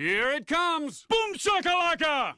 Here it comes! Boom shakalaka!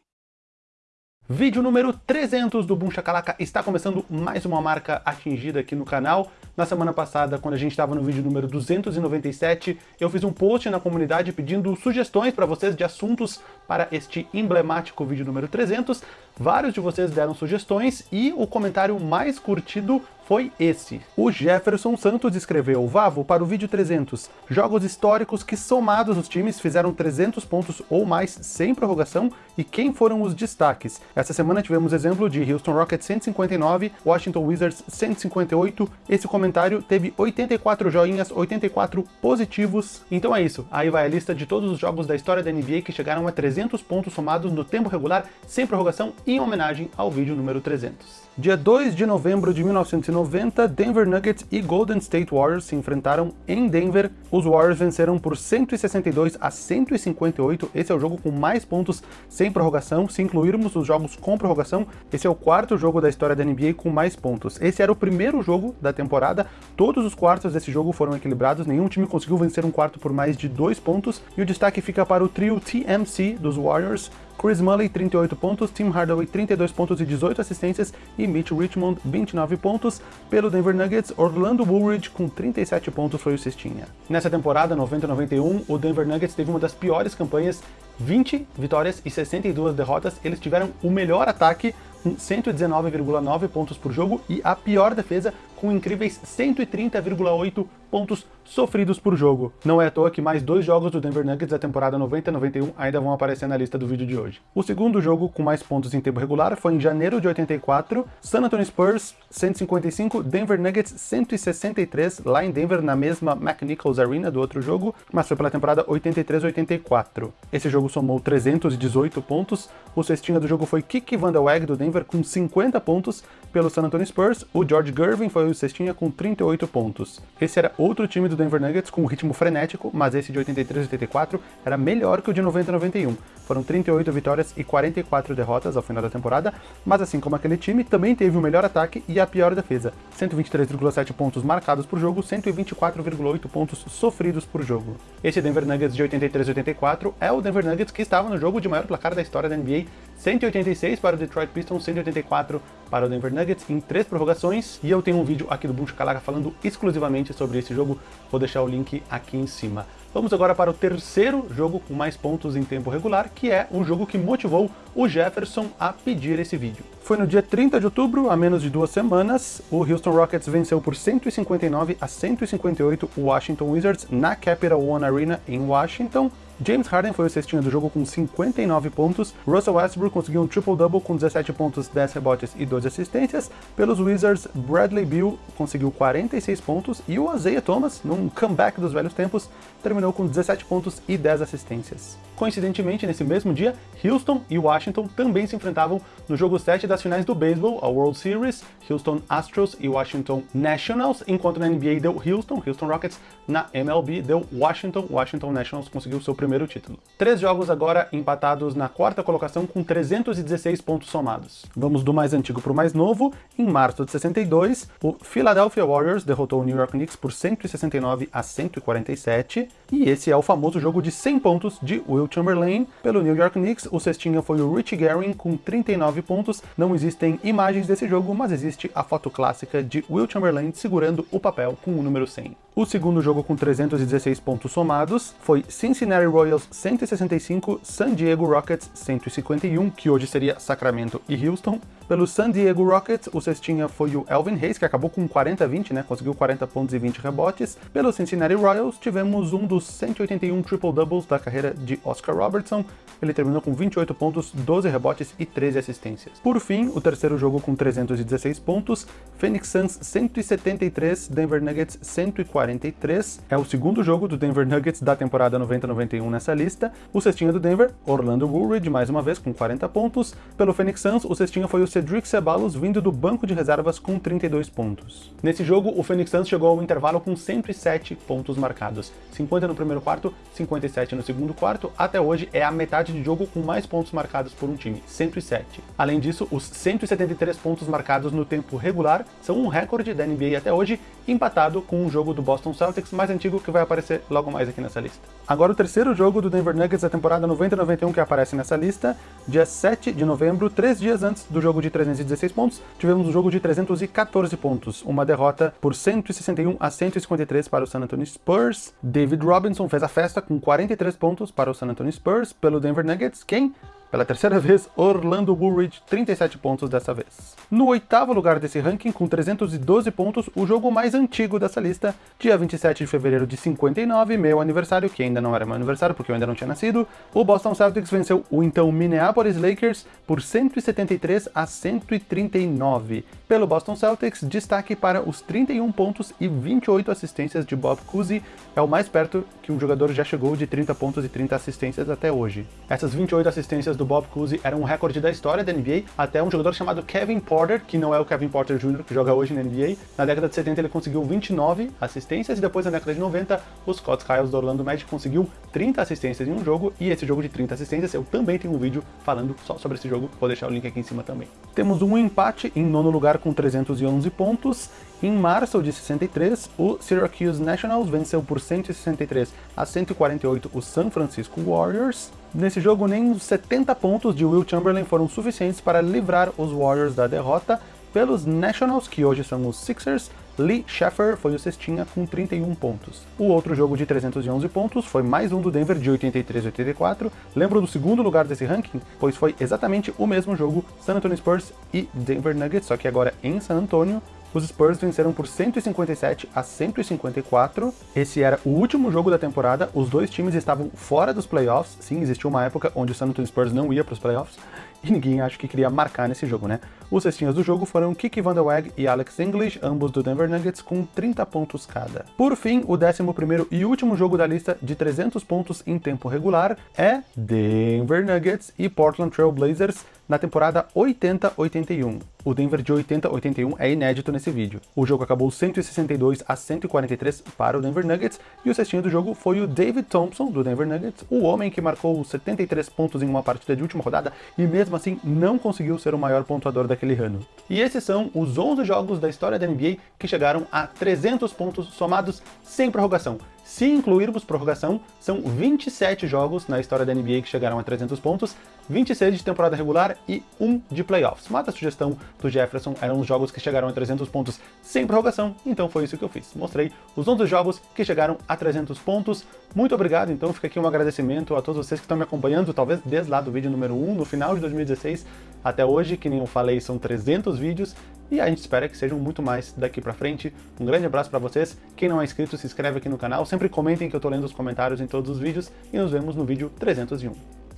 Vídeo número 300 do Boom Shakalaka está começando mais uma marca atingida aqui no canal. Na semana passada, quando a gente estava no vídeo número 297, eu fiz um post na comunidade pedindo sugestões para vocês de assuntos para este emblemático vídeo número 300. Vários de vocês deram sugestões e o comentário mais curtido foi esse. O Jefferson Santos escreveu, Vavo, para o vídeo 300, jogos históricos que somados os times fizeram 300 pontos ou mais sem prorrogação e quem foram os destaques. Essa semana tivemos exemplo de Houston Rockets 159, Washington Wizards 158, esse comentário teve 84 joinhas, 84 positivos, então é isso, aí vai a lista de todos os jogos da história da NBA que chegaram a 300 pontos somados no tempo regular sem prorrogação em homenagem ao vídeo número 300. Dia 2 de novembro de 1990, Denver Nuggets e Golden State Warriors se enfrentaram em Denver. Os Warriors venceram por 162 a 158. Esse é o jogo com mais pontos sem prorrogação. Se incluirmos os jogos com prorrogação, esse é o quarto jogo da história da NBA com mais pontos. Esse era o primeiro jogo da temporada. Todos os quartos desse jogo foram equilibrados. Nenhum time conseguiu vencer um quarto por mais de dois pontos. E o destaque fica para o trio TMC dos Warriors, Chris Mulley, 38 pontos, Tim Hardaway, 32 pontos e 18 assistências, e Mitch Richmond, 29 pontos. Pelo Denver Nuggets, Orlando Woolridge, com 37 pontos, foi o cestinha. Nessa temporada, 90-91, o Denver Nuggets teve uma das piores campanhas, 20 vitórias e 62 derrotas. Eles tiveram o melhor ataque, com 119,9 pontos por jogo, e a pior defesa, com incríveis 130,8 pontos sofridos por jogo. Não é à toa que mais dois jogos do Denver Nuggets da temporada 90-91 ainda vão aparecer na lista do vídeo de hoje. O segundo jogo com mais pontos em tempo regular foi em janeiro de 84, San Antonio Spurs 155, Denver Nuggets 163, lá em Denver, na mesma McNichols Arena do outro jogo, mas foi pela temporada 83-84. Esse jogo somou 318 pontos, o cestinha do jogo foi Kiki Van der Weg do Denver com 50 pontos, pelo San Antonio Spurs, o George Gervin foi o cestinha com 38 pontos. Esse era outro time do Denver Nuggets com um ritmo frenético, mas esse de 83 84 era melhor que o de 90 91. Foram 38 vitórias e 44 derrotas ao final da temporada, mas assim como aquele time, também teve o melhor ataque e a pior defesa. 123,7 pontos marcados por jogo, 124,8 pontos sofridos por jogo. Esse Denver Nuggets de 83 84 é o Denver Nuggets que estava no jogo de maior placar da história da NBA, 186 para o Detroit Pistons, 184 para o Denver Nuggets em três prorrogações, e eu tenho um vídeo aqui do Boom Shakalaka falando exclusivamente sobre esse jogo, vou deixar o link aqui em cima. Vamos agora para o terceiro jogo com mais pontos em tempo regular, que é um jogo que motivou o Jefferson a pedir esse vídeo. Foi no dia 30 de outubro, há menos de duas semanas, o Houston Rockets venceu por 159 a 158 o Washington Wizards na Capital One Arena em Washington, James Harden foi o cestinha do jogo com 59 pontos, Russell Westbrook conseguiu um triple-double com 17 pontos, 10 rebotes e 12 assistências. Pelos Wizards, Bradley Beal conseguiu 46 pontos e o Isaiah Thomas, num comeback dos velhos tempos, terminou com 17 pontos e 10 assistências. Coincidentemente, nesse mesmo dia, Houston e Washington também se enfrentavam no jogo 7 das finais do beisebol, a World Series, Houston Astros e Washington Nationals, enquanto na NBA deu Houston, Houston Rockets, na MLB deu Washington, Washington Nationals conseguiu seu primeiro título. Três jogos agora empatados na quarta colocação com 316 pontos somados. Vamos do mais antigo para o mais novo. Em março de 62, o Philadelphia Warriors derrotou o New York Knicks por 169 a 147, e esse é o famoso jogo de 100 pontos de Will Chamberlain. Pelo New York Knicks, o cestinha foi o Richie Guerin com 39 pontos. Não existem imagens desse jogo, mas existe a foto clássica de Will Chamberlain segurando o papel com o número 100. O segundo jogo com 316 pontos somados foi Cincinnati Royals 165, San Diego Rockets 151, que hoje seria Sacramento e Houston. Pelo San Diego Rockets, o cestinha foi o Elvin Hayes, que acabou com 40-20, né? Conseguiu 40 pontos e 20 rebotes. Pelo Cincinnati Royals, tivemos um dos 181 triple-doubles da carreira de Oscar Robertson. Ele terminou com 28 pontos, 12 rebotes e 13 assistências. Por fim, o terceiro jogo com 316 pontos, Phoenix Suns 173, Denver Nuggets 143. É o segundo jogo do Denver Nuggets da temporada 90-91 nessa lista. O cestinha do Denver, Orlando Woolridge, mais uma vez com 40 pontos. Pelo Phoenix Suns, o cestinha foi o Cedric Ceballos vindo do banco de reservas com 32 pontos. Nesse jogo, o Phoenix Suns chegou ao intervalo com 107 pontos marcados, 50 no primeiro quarto, 57 no segundo quarto, até hoje é a metade de jogo com mais pontos marcados por um time, 107. Além disso, os 173 pontos marcados no tempo regular são um recorde da NBA até hoje, empatado com um jogo do Boston Celtics mais antigo que vai aparecer logo mais aqui nessa lista. Agora o terceiro jogo do Denver Nuggets da temporada 90-91 que aparece nessa lista, dia 7 de novembro, três dias antes do jogo de 316 pontos, tivemos um jogo de 314 pontos, uma derrota por 161 a 153 para o San Antonio Spurs. David Robinson fez a festa com 43 pontos para o San Antonio Spurs pelo Denver Nuggets, quem pela terceira vez, Orlando Woolridge, 37 pontos dessa vez. No oitavo lugar desse ranking, com 312 pontos, o jogo mais antigo dessa lista, dia 27 de fevereiro de 59, meu aniversário, que ainda não era meu aniversário porque eu ainda não tinha nascido, o Boston Celtics venceu o então Minneapolis Lakers por 173 a 139. Pelo Boston Celtics, destaque para os 31 pontos e 28 assistências de Bob Cousy, é o mais perto que um jogador já chegou de 30 pontos e 30 assistências até hoje. Essas 28 assistências do Bob Cousy era um recorde da história da NBA, até um jogador chamado Kevin Porter, que não é o Kevin Porter Jr. que joga hoje na NBA. Na década de 70 ele conseguiu 29 assistências e depois na década de 90 o Scott Skiles do Orlando Magic conseguiu 30 assistências em um jogo e esse jogo de 30 assistências eu também tenho um vídeo falando só sobre esse jogo, vou deixar o link aqui em cima também. Temos um empate em nono lugar com 311 pontos. Em março de 63, o Syracuse Nationals venceu por 163 a 148 o San Francisco Warriors. Nesse jogo, nem os 70 pontos de Will Chamberlain foram suficientes para livrar os Warriors da derrota pelos Nationals, que hoje são os Sixers, Lee Sheffer foi o cestinha com 31 pontos. O outro jogo de 311 pontos foi mais um do Denver de 83 84. Lembro do segundo lugar desse ranking? Pois foi exatamente o mesmo jogo, San Antonio Spurs e Denver Nuggets, só que agora em San Antonio. Os Spurs venceram por 157 a 154. Esse era o último jogo da temporada, os dois times estavam fora dos playoffs. Sim, existiu uma época onde o San Antonio Spurs não ia para os playoffs e ninguém acho que queria marcar nesse jogo, né? Os cestinhas do jogo foram Kiki Van Der Weg e Alex English, ambos do Denver Nuggets, com 30 pontos cada. Por fim, o 11º e último jogo da lista de 300 pontos em tempo regular é Denver Nuggets e Portland Trail Blazers na temporada 80-81. O Denver de 80-81 é inédito nesse vídeo. O jogo acabou 162 a 143 para o Denver Nuggets e o cestinho do jogo foi o David Thompson, do Denver Nuggets, o homem que marcou 73 pontos em uma partida de última rodada e mesmo assim não conseguiu ser o maior pontuador daquele ano. E esses são os 11 jogos da história da NBA que chegaram a 300 pontos somados sem prorrogação. Se incluirmos prorrogação, são 27 jogos na história da NBA que chegaram a 300 pontos, 26 de temporada regular e 1 de playoffs. Mas a sugestão do Jefferson eram os jogos que chegaram a 300 pontos sem prorrogação, então foi isso que eu fiz. Mostrei os 11 jogos que chegaram a 300 pontos. Muito obrigado, então fica aqui um agradecimento a todos vocês que estão me acompanhando, talvez desde lá do vídeo número 1, no final de 2016 até hoje, que nem eu falei, são 300 vídeos, e a gente espera que sejam muito mais daqui pra frente. Um grande abraço para vocês. Quem não é inscrito, se inscreve aqui no canal. Sempre comentem que eu tô lendo os comentários em todos os vídeos e nos vemos no vídeo 301.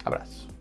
Abraço.